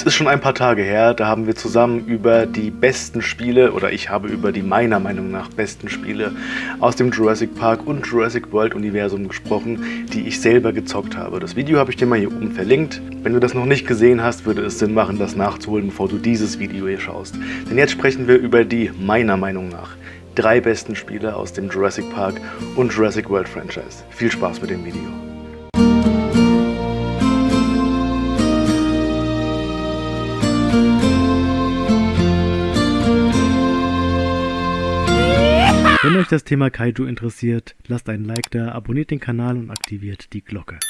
Es ist schon ein paar Tage her, da haben wir zusammen über die besten Spiele, oder ich habe über die meiner Meinung nach besten Spiele aus dem Jurassic Park und Jurassic World Universum gesprochen, die ich selber gezockt habe. Das Video habe ich dir mal hier oben verlinkt. Wenn du das noch nicht gesehen hast, würde es Sinn machen, das nachzuholen, bevor du dieses Video hier schaust. Denn jetzt sprechen wir über die meiner Meinung nach drei besten Spiele aus dem Jurassic Park und Jurassic World Franchise. Viel Spaß mit dem Video. Wenn euch das Thema Kaiju interessiert, lasst einen Like da, abonniert den Kanal und aktiviert die Glocke.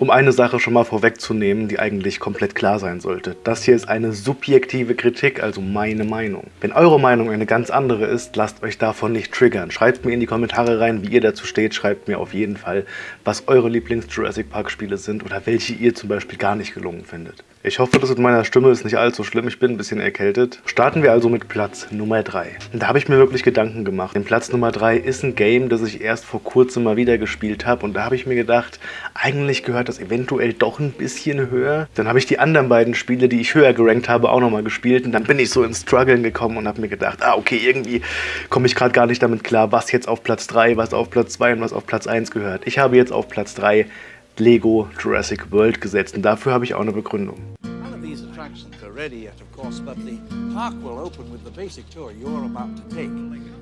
Um eine Sache schon mal vorwegzunehmen, die eigentlich komplett klar sein sollte. Das hier ist eine subjektive Kritik, also meine Meinung. Wenn eure Meinung eine ganz andere ist, lasst euch davon nicht triggern. Schreibt mir in die Kommentare rein, wie ihr dazu steht. Schreibt mir auf jeden Fall, was eure Lieblings-Jurassic Park Spiele sind oder welche ihr zum Beispiel gar nicht gelungen findet. Ich hoffe, das mit meiner Stimme ist nicht allzu schlimm. Ich bin ein bisschen erkältet. Starten wir also mit Platz Nummer 3. Da habe ich mir wirklich Gedanken gemacht. Denn Platz Nummer 3 ist ein Game, das ich erst vor kurzem mal wieder gespielt habe. Und da habe ich mir gedacht, eigentlich gehört das eventuell doch ein bisschen höher. Dann habe ich die anderen beiden Spiele, die ich höher gerankt habe, auch nochmal gespielt. Und dann bin ich so ins Struggeln gekommen und habe mir gedacht, ah okay, irgendwie komme ich gerade gar nicht damit klar, was jetzt auf Platz 3, was auf Platz 2 und was auf Platz 1 gehört. Ich habe jetzt auf Platz 3 Lego Jurassic World gesetzt und dafür habe ich auch eine Begründung. None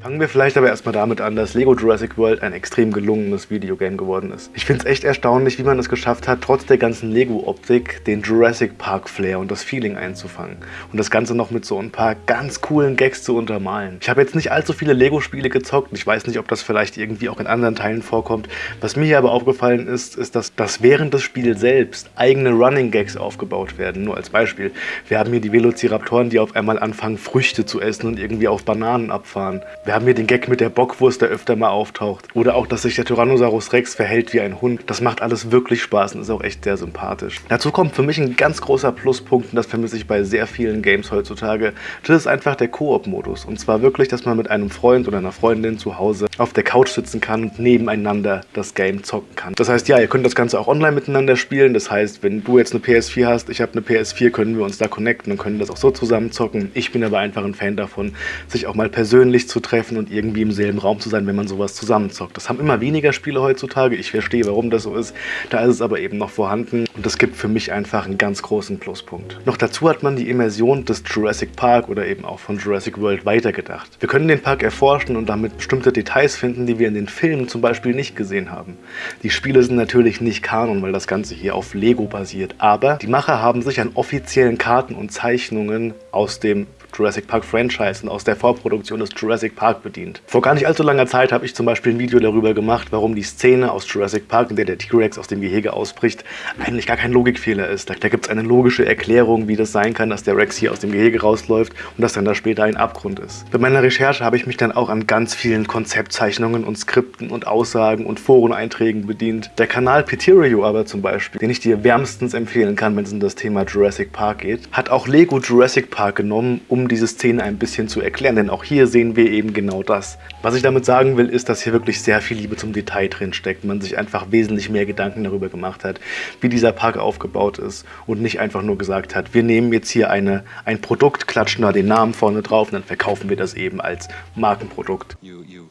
Fangen wir vielleicht aber erstmal damit an, dass Lego Jurassic World ein extrem gelungenes Videogame geworden ist. Ich finde es echt erstaunlich, wie man es geschafft hat, trotz der ganzen Lego-Optik den Jurassic Park Flair und das Feeling einzufangen. Und das Ganze noch mit so ein paar ganz coolen Gags zu untermalen. Ich habe jetzt nicht allzu viele Lego-Spiele gezockt. Ich weiß nicht, ob das vielleicht irgendwie auch in anderen Teilen vorkommt. Was mir hier aber aufgefallen ist, ist, dass, dass während des Spiels selbst eigene Running Gags aufgebaut werden. Nur als Beispiel. Wir haben hier die Velociraptoren, die auf einmal anfangen, Früchte zu essen und irgendwie auf Bananen abfahren. Wir haben hier den Gag mit der Bockwurst, der öfter mal auftaucht. Oder auch, dass sich der Tyrannosaurus Rex verhält wie ein Hund. Das macht alles wirklich Spaß und ist auch echt sehr sympathisch. Dazu kommt für mich ein ganz großer Pluspunkt, und das vermisse ich bei sehr vielen Games heutzutage. Das ist einfach der Koop-Modus. Und zwar wirklich, dass man mit einem Freund oder einer Freundin zu Hause auf der Couch sitzen kann und nebeneinander das Game zocken kann. Das heißt, ja, ihr könnt das Ganze auch online miteinander spielen. Das heißt, wenn du jetzt eine PS4 hast, ich habe eine PS4, können wir uns da connecten und können das auch so zusammen zocken. Ich bin aber einfach ein Fan davon, sich auch mal persönlich zu treffen treffen und irgendwie im selben Raum zu sein, wenn man sowas zusammenzockt. Das haben immer weniger Spiele heutzutage. Ich verstehe, warum das so ist. Da ist es aber eben noch vorhanden und das gibt für mich einfach einen ganz großen Pluspunkt. Noch dazu hat man die Immersion des Jurassic Park oder eben auch von Jurassic World weitergedacht. Wir können den Park erforschen und damit bestimmte Details finden, die wir in den Filmen zum Beispiel nicht gesehen haben. Die Spiele sind natürlich nicht Kanon, weil das Ganze hier auf Lego basiert, aber die Macher haben sich an offiziellen Karten und Zeichnungen aus dem Jurassic Park Franchise und aus der Vorproduktion des Jurassic Park bedient. Vor gar nicht allzu langer Zeit habe ich zum Beispiel ein Video darüber gemacht, warum die Szene aus Jurassic Park, in der der T-Rex aus dem Gehege ausbricht, eigentlich gar kein Logikfehler ist. Da, da gibt es eine logische Erklärung, wie das sein kann, dass der Rex hier aus dem Gehege rausläuft und dass dann da später ein Abgrund ist. Bei meiner Recherche habe ich mich dann auch an ganz vielen Konzeptzeichnungen und Skripten und Aussagen und Foreneinträgen bedient. Der Kanal Peterio aber zum Beispiel, den ich dir wärmstens empfehlen kann, wenn es um das Thema Jurassic Park geht, hat auch Lego Jurassic Park genommen, um um diese Szene ein bisschen zu erklären, denn auch hier sehen wir eben genau das. Was ich damit sagen will, ist, dass hier wirklich sehr viel Liebe zum Detail drin steckt. Man sich einfach wesentlich mehr Gedanken darüber gemacht hat, wie dieser Park aufgebaut ist und nicht einfach nur gesagt hat, wir nehmen jetzt hier eine, ein Produkt, klatschen da den Namen vorne drauf und dann verkaufen wir das eben als Markenprodukt. You, you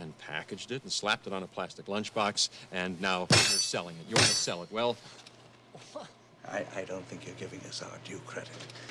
and packaged it and slapped it on a plastic lunchbox and now you're selling it. You want to sell it. Well,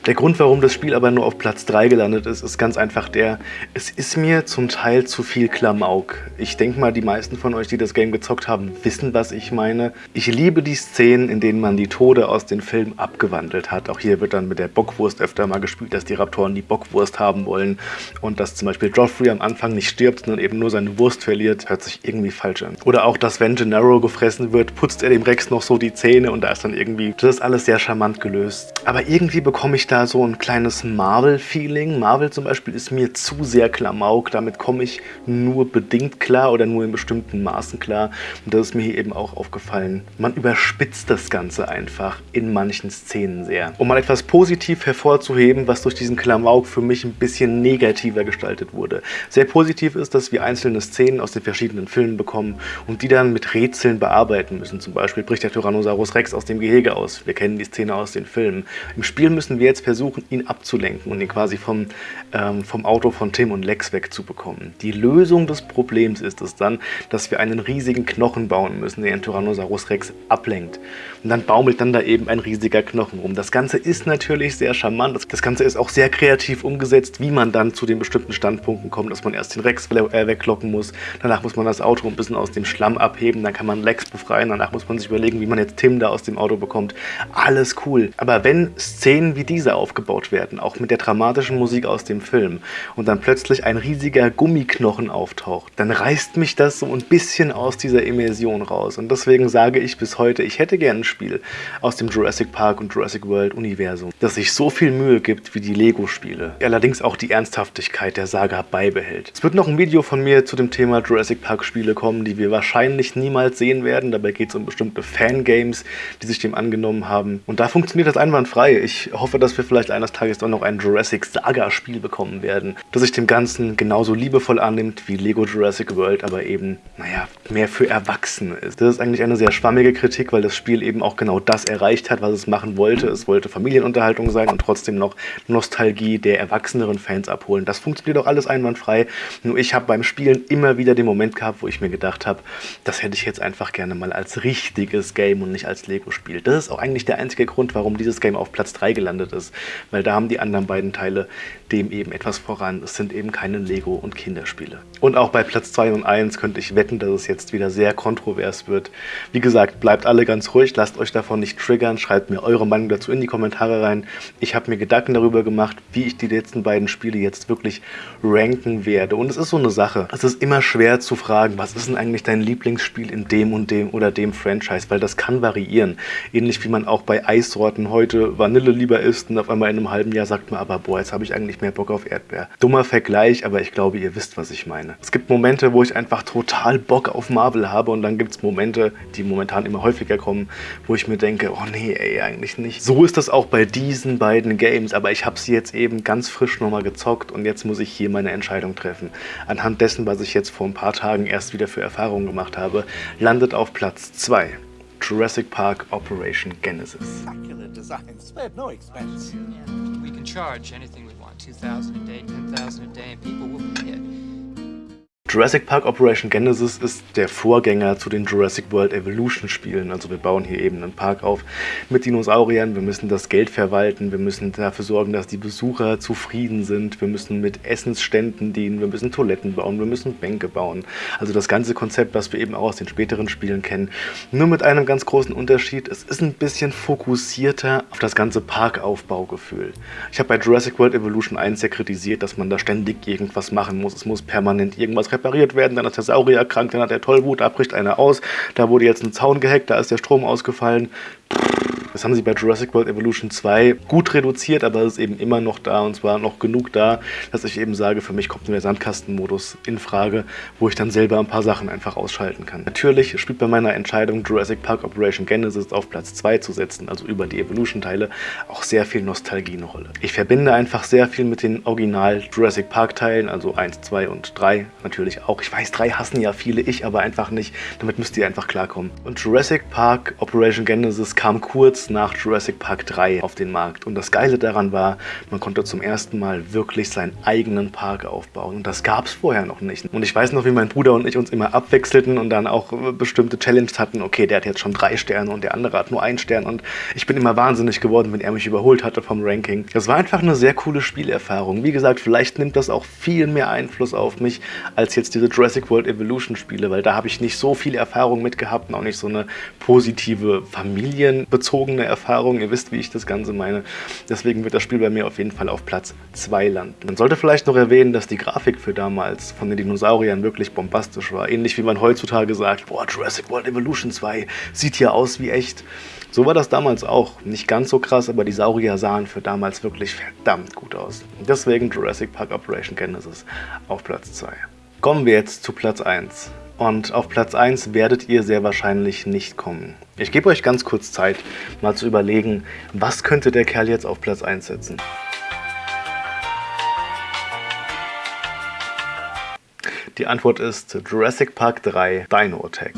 der Grund, warum das Spiel aber nur auf Platz 3 gelandet ist, ist ganz einfach der, es ist mir zum Teil zu viel Klamauk. Ich denke mal, die meisten von euch, die das Game gezockt haben, wissen, was ich meine. Ich liebe die Szenen, in denen man die Tode aus den Filmen abgewandelt hat. Auch hier wird dann mit der Bockwurst öfter mal gespielt, dass die Raptoren die Bockwurst haben wollen und dass zum Beispiel Joffrey am Anfang nicht stirbt, sondern eben nur seine Wurst verliert, hört sich irgendwie falsch an. Oder auch, dass wenn Gennaro gefressen wird, putzt er dem Rex noch so die Zähne und da ist dann irgendwie das alles sehr charmant gelöst. Aber irgendwie bekomme ich da so ein kleines Marvel-Feeling. Marvel zum Beispiel ist mir zu sehr Klamauk. Damit komme ich nur bedingt klar oder nur in bestimmten Maßen klar. Und das ist mir hier eben auch aufgefallen. Man überspitzt das Ganze einfach in manchen Szenen sehr. Um mal etwas positiv hervorzuheben, was durch diesen Klamauk für mich ein bisschen negativer gestaltet wurde. Sehr positiv ist, dass wir einzelne Szenen aus den verschiedenen Filmen bekommen und die dann mit Rätseln bearbeiten müssen. Zum Beispiel bricht der Tyrannosaurus Rex aus dem Gehege aus. Wir kennen die Szene aus den Filmen. Im Spiel müssen wir jetzt versuchen, ihn abzulenken und ihn quasi vom, ähm, vom Auto von Tim und Lex wegzubekommen. Die Lösung des Problems ist es dann, dass wir einen riesigen Knochen bauen müssen, der den Tyrannosaurus Rex ablenkt. Und dann baumelt dann da eben ein riesiger Knochen rum. Das Ganze ist natürlich sehr charmant. Das Ganze ist auch sehr kreativ umgesetzt, wie man dann zu den bestimmten Standpunkten kommt, dass man erst den Rex äh, wegkloppen muss, danach muss man das Auto ein bisschen aus dem Schlamm abheben, dann kann man Lex befreien, danach muss man sich überlegen, wie man jetzt Tim da aus dem Auto bekommt. Alles cool. Aber wenn Szenen wie diese aufgebaut werden, auch mit der dramatischen Musik aus dem Film, und dann plötzlich ein riesiger Gummiknochen auftaucht, dann reißt mich das so ein bisschen aus dieser Immersion raus. Und deswegen sage ich bis heute, ich hätte gerne ein Spiel aus dem Jurassic Park und Jurassic World Universum, das sich so viel Mühe gibt wie die Lego-Spiele, allerdings auch die Ernsthaftigkeit der Saga beibehält. Es wird noch ein Video von mir zu dem Thema Jurassic Park Spiele kommen, die wir wahrscheinlich niemals sehen werden. Dabei geht es um bestimmte Fangames, die sich dem angenommen haben. Und da funktioniert das einwandfrei. Ich hoffe, dass wir vielleicht eines Tages auch noch ein Jurassic Saga Spiel bekommen werden, das sich dem Ganzen genauso liebevoll annimmt wie Lego Jurassic World, aber eben, naja, mehr für Erwachsene ist. Das ist eigentlich eine sehr schwammige Kritik, weil das Spiel eben auch genau das erreicht hat, was es machen wollte. Es wollte Familienunterhaltung sein und trotzdem noch Nostalgie der erwachseneren Fans abholen. Das funktioniert auch alles einwandfrei. Nur ich habe beim Spielen immer wieder den Moment gehabt, wo ich mir gedacht habe, das hätte ich jetzt einfach gerne mal als richtiges Game und nicht als Lego-Spiel. Das ist auch eigentlich der einzige Grund, warum dieses Game auf Platz 3 gelandet ist. Weil da haben die anderen beiden Teile dem eben etwas voran. Es sind eben keine Lego- und Kinderspiele. Und auch bei Platz 2 und 1 könnte ich wetten, dass es jetzt wieder sehr kontrovers wird. Wie gesagt, bleibt alle ganz ruhig, lasst euch davon nicht triggern, schreibt mir eure Meinung dazu in die Kommentare rein. Ich habe mir Gedanken darüber gemacht, wie ich die letzten beiden Spiele jetzt wirklich ranken werde. Und es ist so eine Sache. Es ist immer schwer zu fragen, was ist denn eigentlich dein Lieblingsspiel in dem und dem oder dem Franchise, weil das kann variieren. Ähnlich wie man auch bei Eissorten heute Vanille lieber isst und auf einmal in einem halben Jahr sagt man aber, boah, jetzt habe ich eigentlich mehr Bock auf Erdbeer. Dummer Vergleich, aber ich glaube, ihr wisst, was ich meine. Es gibt Momente, wo ich einfach total Bock auf Marvel habe und dann gibt es Momente, die momentan immer häufiger kommen, wo ich mir denke, oh nee, ey, eigentlich nicht. So ist das auch bei diesen beiden Games, aber ich habe sie jetzt eben ganz frisch nochmal gezockt und jetzt muss ich hier meine Entscheidung treffen. Anhand dessen, was ich jetzt vor ein paar Tagen erst wieder für Erfahrungen gemacht habe, landet auf Platz 2 Jurassic Park Operation Genesis. designs, spared no expense. We can charge anything we want, 2,000 a day, 10,000 a day, and people will pay it. Jurassic Park Operation Genesis ist der Vorgänger zu den Jurassic World Evolution Spielen. Also wir bauen hier eben einen Park auf mit Dinosauriern, wir müssen das Geld verwalten, wir müssen dafür sorgen, dass die Besucher zufrieden sind, wir müssen mit Essensständen dienen, wir müssen Toiletten bauen, wir müssen Bänke bauen. Also das ganze Konzept, was wir eben auch aus den späteren Spielen kennen. Nur mit einem ganz großen Unterschied, es ist ein bisschen fokussierter auf das ganze Parkaufbaugefühl. Ich habe bei Jurassic World Evolution 1 ja kritisiert, dass man da ständig irgendwas machen muss, es muss permanent irgendwas repariert werden, dann ist der Saurier krank, dann hat er Tollwut, da bricht einer aus, da wurde jetzt ein Zaun gehackt, da ist der Strom ausgefallen. Das haben sie bei Jurassic World Evolution 2 gut reduziert, aber es ist eben immer noch da und zwar noch genug da, dass ich eben sage, für mich kommt nur der Sandkastenmodus in Frage, wo ich dann selber ein paar Sachen einfach ausschalten kann. Natürlich spielt bei meiner Entscheidung Jurassic Park Operation Genesis auf Platz 2 zu setzen, also über die Evolution-Teile, auch sehr viel Nostalgie eine Rolle. Ich verbinde einfach sehr viel mit den Original Jurassic Park-Teilen, also 1, 2 und 3 natürlich auch. Ich weiß, 3 hassen ja viele, ich aber einfach nicht. Damit müsst ihr einfach klarkommen. Und Jurassic Park Operation Genesis kam kurz nach Jurassic Park 3 auf den Markt. Und das Geile daran war, man konnte zum ersten Mal wirklich seinen eigenen Park aufbauen. Und das gab es vorher noch nicht. Und ich weiß noch, wie mein Bruder und ich uns immer abwechselten und dann auch bestimmte Challenges hatten. Okay, der hat jetzt schon drei Sterne und der andere hat nur einen Stern. Und ich bin immer wahnsinnig geworden, wenn er mich überholt hatte vom Ranking. Das war einfach eine sehr coole Spielerfahrung. Wie gesagt, vielleicht nimmt das auch viel mehr Einfluss auf mich als jetzt diese Jurassic World Evolution Spiele, weil da habe ich nicht so viel Erfahrung mit gehabt und auch nicht so eine positive familienbezogene eigene Erfahrung. Ihr wisst, wie ich das Ganze meine. Deswegen wird das Spiel bei mir auf jeden Fall auf Platz 2 landen. Man sollte vielleicht noch erwähnen, dass die Grafik für damals von den Dinosauriern wirklich bombastisch war. Ähnlich wie man heutzutage sagt, boah, Jurassic World Evolution 2 sieht hier aus wie echt. So war das damals auch. Nicht ganz so krass, aber die Saurier sahen für damals wirklich verdammt gut aus. Deswegen Jurassic Park Operation Genesis auf Platz 2. Kommen wir jetzt zu Platz 1. Und auf Platz 1 werdet ihr sehr wahrscheinlich nicht kommen. Ich gebe euch ganz kurz Zeit, mal zu überlegen, was könnte der Kerl jetzt auf Platz 1 setzen. Die Antwort ist Jurassic Park 3 Dino Attack.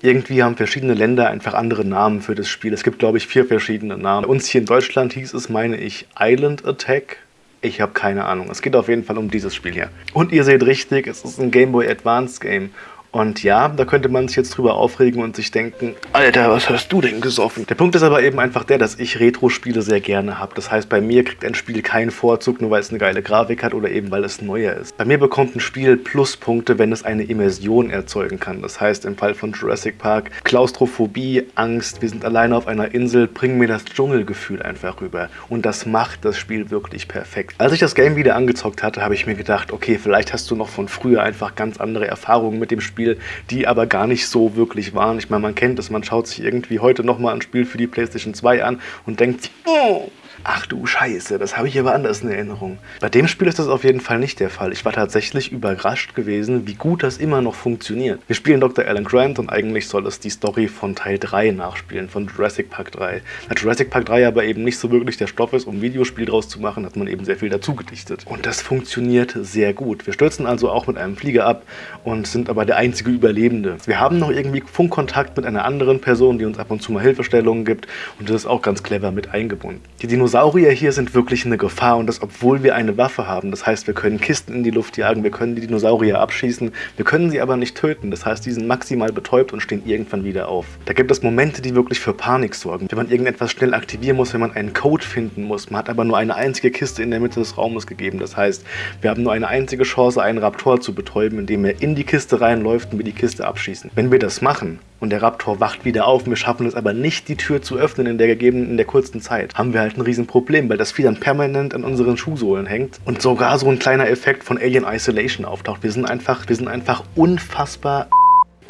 Irgendwie haben verschiedene Länder einfach andere Namen für das Spiel. Es gibt, glaube ich, vier verschiedene Namen. Bei uns hier in Deutschland hieß es, meine ich, Island Attack. Ich habe keine Ahnung. Es geht auf jeden Fall um dieses Spiel hier. Und ihr seht richtig, es ist ein Game Boy Advance Game. Und ja, da könnte man sich jetzt drüber aufregen und sich denken, Alter, was hast du denn gesoffen? Der Punkt ist aber eben einfach der, dass ich Retro-Spiele sehr gerne habe. Das heißt, bei mir kriegt ein Spiel keinen Vorzug, nur weil es eine geile Grafik hat oder eben weil es neuer ist. Bei mir bekommt ein Spiel Pluspunkte, wenn es eine Immersion erzeugen kann. Das heißt, im Fall von Jurassic Park, Klaustrophobie, Angst, wir sind alleine auf einer Insel, bringen mir das Dschungelgefühl einfach rüber. Und das macht das Spiel wirklich perfekt. Als ich das Game wieder angezockt hatte, habe ich mir gedacht, okay, vielleicht hast du noch von früher einfach ganz andere Erfahrungen mit dem Spiel Spiel, die aber gar nicht so wirklich waren. Ich meine, man kennt es, man schaut sich irgendwie heute nochmal ein Spiel für die Playstation 2 an und denkt oh, Ach du Scheiße, das habe ich aber anders in Erinnerung. Bei dem Spiel ist das auf jeden Fall nicht der Fall. Ich war tatsächlich überrascht gewesen, wie gut das immer noch funktioniert. Wir spielen Dr. Alan Grant und eigentlich soll es die Story von Teil 3 nachspielen, von Jurassic Park 3. Da Jurassic Park 3 aber eben nicht so wirklich der Stoff ist, um Videospiel draus zu machen, hat man eben sehr viel dazu gedichtet. Und das funktioniert sehr gut. Wir stürzen also auch mit einem Flieger ab und sind aber der einzige Überlebende. Wir haben noch irgendwie Funkkontakt mit einer anderen Person, die uns ab und zu mal Hilfestellungen gibt und das ist auch ganz clever mit eingebunden. Die Dinosaurier Dinosaurier hier sind wirklich eine Gefahr und das, obwohl wir eine Waffe haben. Das heißt, wir können Kisten in die Luft jagen, wir können die Dinosaurier abschießen, wir können sie aber nicht töten. Das heißt, die sind maximal betäubt und stehen irgendwann wieder auf. Da gibt es Momente, die wirklich für Panik sorgen. Wenn man irgendetwas schnell aktivieren muss, wenn man einen Code finden muss. Man hat aber nur eine einzige Kiste in der Mitte des Raumes gegeben. Das heißt, wir haben nur eine einzige Chance, einen Raptor zu betäuben, indem er in die Kiste reinläuft und wir die Kiste abschießen. Wenn wir das machen, und der Raptor wacht wieder auf. Wir schaffen es aber nicht, die Tür zu öffnen in der gegebenen, in der kurzen Zeit. Haben wir halt ein Riesenproblem, weil das Vieh dann permanent an unseren Schuhsohlen hängt und sogar so ein kleiner Effekt von Alien Isolation auftaucht. Wir sind einfach, wir sind einfach unfassbar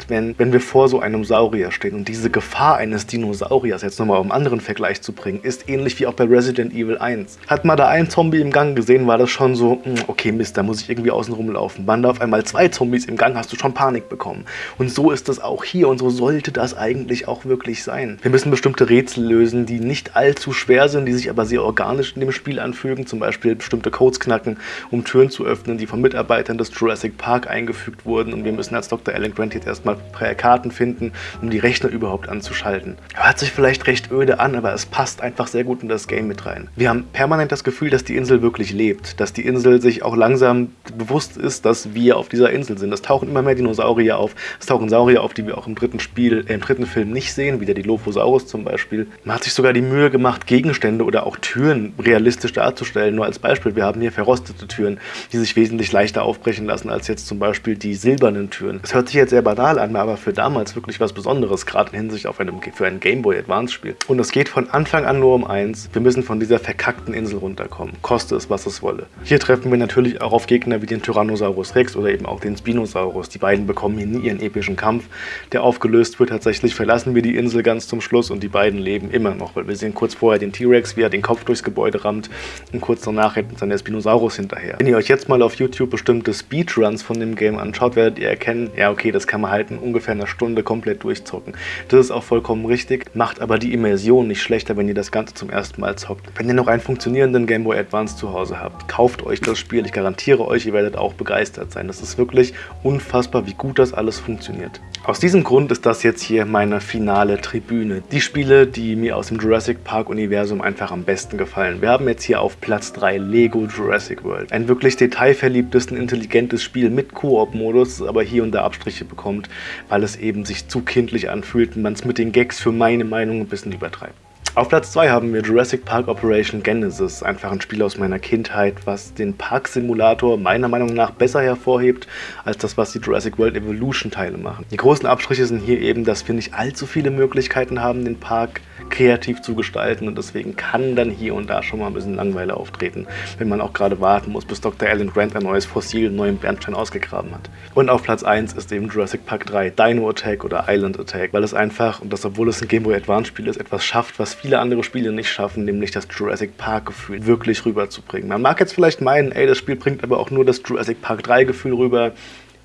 wenn, wenn wir vor so einem Saurier stehen. Und diese Gefahr eines Dinosauriers, jetzt nochmal um einen anderen Vergleich zu bringen, ist ähnlich wie auch bei Resident Evil 1. Hat man da einen Zombie im Gang gesehen, war das schon so, hm, okay Mist, da muss ich irgendwie außen rumlaufen. Waren da auf einmal zwei Zombies im Gang, hast du schon Panik bekommen. Und so ist das auch hier und so sollte das eigentlich auch wirklich sein. Wir müssen bestimmte Rätsel lösen, die nicht allzu schwer sind, die sich aber sehr organisch in dem Spiel anfügen. Zum Beispiel bestimmte Codes knacken, um Türen zu öffnen, die von Mitarbeitern des Jurassic Park eingefügt wurden. Und wir müssen als Dr. Alan Grant jetzt erstmal Karten finden, um die Rechner überhaupt anzuschalten. Hört sich vielleicht recht öde an, aber es passt einfach sehr gut in das Game mit rein. Wir haben permanent das Gefühl, dass die Insel wirklich lebt, dass die Insel sich auch langsam bewusst ist, dass wir auf dieser Insel sind. Es tauchen immer mehr Dinosaurier auf, es tauchen Saurier auf, die wir auch im dritten Spiel, äh, im dritten Film nicht sehen, wie der Dilophosaurus zum Beispiel. Man hat sich sogar die Mühe gemacht, Gegenstände oder auch Türen realistisch darzustellen. Nur als Beispiel, wir haben hier verrostete Türen, die sich wesentlich leichter aufbrechen lassen als jetzt zum Beispiel die silbernen Türen. Es hört sich jetzt sehr banal an, aber für damals wirklich was Besonderes, gerade in Hinsicht auf einem, für ein Game Boy Advance Spiel. Und es geht von Anfang an nur um eins, wir müssen von dieser verkackten Insel runterkommen, koste es, was es wolle. Hier treffen wir natürlich auch auf Gegner wie den Tyrannosaurus Rex oder eben auch den Spinosaurus. Die beiden bekommen hier nie ihren epischen Kampf, der aufgelöst wird. Tatsächlich verlassen wir die Insel ganz zum Schluss und die beiden leben immer noch, weil wir sehen kurz vorher den T-Rex, wie er den Kopf durchs Gebäude rammt und kurz danach rennt dann der Spinosaurus hinterher. Wenn ihr euch jetzt mal auf YouTube bestimmte Speedruns von dem Game anschaut, werdet ihr erkennen, ja okay, das kann man halt in ungefähr einer Stunde komplett durchzocken. Das ist auch vollkommen richtig, macht aber die Immersion nicht schlechter, wenn ihr das Ganze zum ersten Mal zockt. Wenn ihr noch einen funktionierenden Game Boy Advance zu Hause habt, kauft euch das Spiel. Ich garantiere euch, ihr werdet auch begeistert sein. Das ist wirklich unfassbar, wie gut das alles funktioniert. Aus diesem Grund ist das jetzt hier meine finale Tribüne. Die Spiele, die mir aus dem Jurassic Park Universum einfach am besten gefallen. Wir haben jetzt hier auf Platz 3 Lego Jurassic World. Ein wirklich detailverliebtes und intelligentes Spiel mit Koop-Modus, aber hier und da Abstriche bekommt, weil es eben sich zu kindlich anfühlt und man es mit den Gags für meine Meinung ein bisschen übertreibt. Auf Platz 2 haben wir Jurassic Park Operation Genesis, einfach ein Spiel aus meiner Kindheit, was den Park-Simulator meiner Meinung nach besser hervorhebt, als das, was die Jurassic World Evolution Teile machen. Die großen Abstriche sind hier eben, dass wir nicht allzu viele Möglichkeiten haben, den Park kreativ zu gestalten und deswegen kann dann hier und da schon mal ein bisschen Langweile auftreten, wenn man auch gerade warten muss, bis Dr. Alan Grant ein neues Fossil, einen neuen Bernstein ausgegraben hat. Und auf Platz 1 ist eben Jurassic Park 3, Dino Attack oder Island Attack, weil es einfach, und das obwohl es ein Game Boy Advance Spiel ist, etwas schafft, was viele andere Spiele nicht schaffen, nämlich das Jurassic Park Gefühl wirklich rüberzubringen. Man mag jetzt vielleicht meinen, ey, das Spiel bringt aber auch nur das Jurassic Park 3 Gefühl rüber,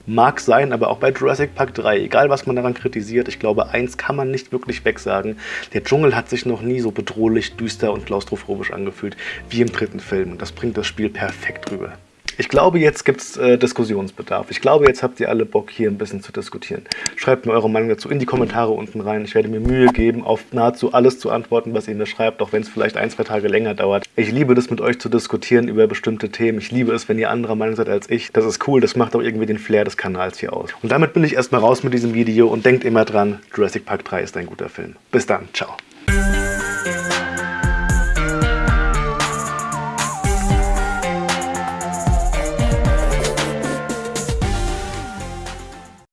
Mag sein, aber auch bei Jurassic Park 3, egal was man daran kritisiert, ich glaube, eins kann man nicht wirklich wegsagen. Der Dschungel hat sich noch nie so bedrohlich, düster und klaustrophobisch angefühlt wie im dritten Film. Und das bringt das Spiel perfekt rüber. Ich glaube, jetzt gibt es äh, Diskussionsbedarf. Ich glaube, jetzt habt ihr alle Bock, hier ein bisschen zu diskutieren. Schreibt mir eure Meinung dazu in die Kommentare unten rein. Ich werde mir Mühe geben, auf nahezu alles zu antworten, was ihr mir schreibt, auch wenn es vielleicht ein, zwei Tage länger dauert. Ich liebe das, mit euch zu diskutieren über bestimmte Themen. Ich liebe es, wenn ihr anderer Meinung seid als ich. Das ist cool, das macht auch irgendwie den Flair des Kanals hier aus. Und damit bin ich erstmal raus mit diesem Video und denkt immer dran, Jurassic Park 3 ist ein guter Film. Bis dann, ciao.